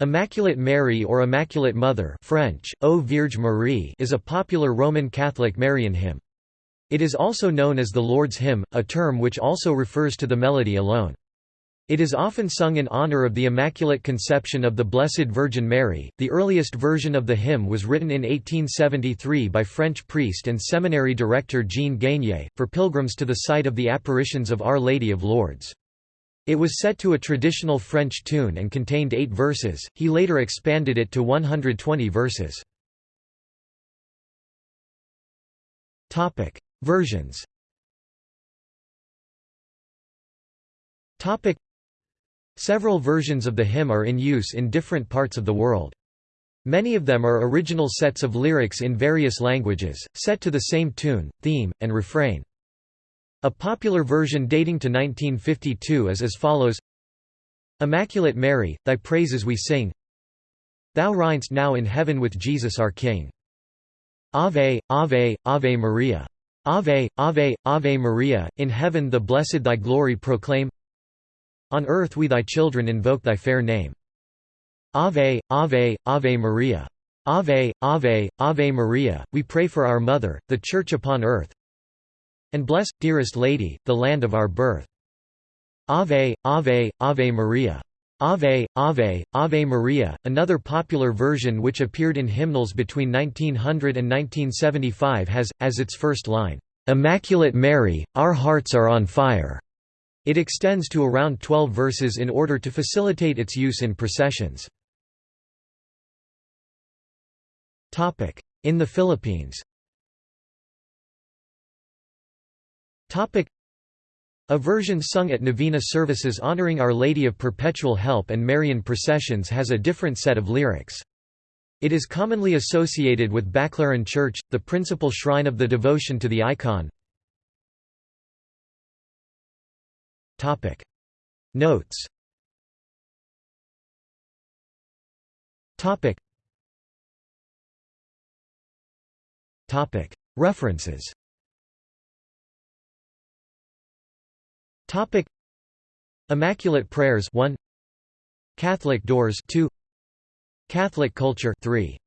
Immaculate Mary or Immaculate Mother French, Ô Vierge Marie is a popular Roman Catholic Marian hymn. It is also known as the Lourdes Hymn, a term which also refers to the melody alone. It is often sung in honor of the Immaculate Conception of the Blessed Virgin Mary. The earliest version of the hymn was written in 1873 by French priest and seminary director Jean Gaignet, for pilgrims to the site of the apparitions of Our Lady of Lourdes. It was set to a traditional French tune and contained eight verses, he later expanded it to 120 verses. Versions Several versions of the hymn are in use in different parts of the world. Many of them are original sets of lyrics in various languages, set to the same tune, theme, and refrain. A popular version dating to 1952 is as follows Immaculate Mary, thy praises we sing Thou reignst now in heaven with Jesus our King. Ave, Ave, Ave Maria. Ave, Ave, Ave Maria, in heaven the blessed thy glory proclaim On earth we thy children invoke thy fair name. Ave, Ave, Ave Maria. Ave, Ave, Ave Maria, we pray for our Mother, the Church upon earth, and bless, dearest Lady, the land of our birth. Ave, Ave, Ave Maria. Ave, Ave, Ave Maria, another popular version which appeared in hymnals between 1900 and 1975 has, as its first line, "'Immaculate Mary, our hearts are on fire'". It extends to around 12 verses in order to facilitate its use in processions. In the Philippines a version sung at novena services honoring Our Lady of Perpetual Help and Marian processions has a different set of lyrics. It is commonly associated with Baclaran Church, the principal shrine of the devotion to the icon. Notes. References Topic. Immaculate Prayers 1 Catholic Doors 2 Catholic Culture 3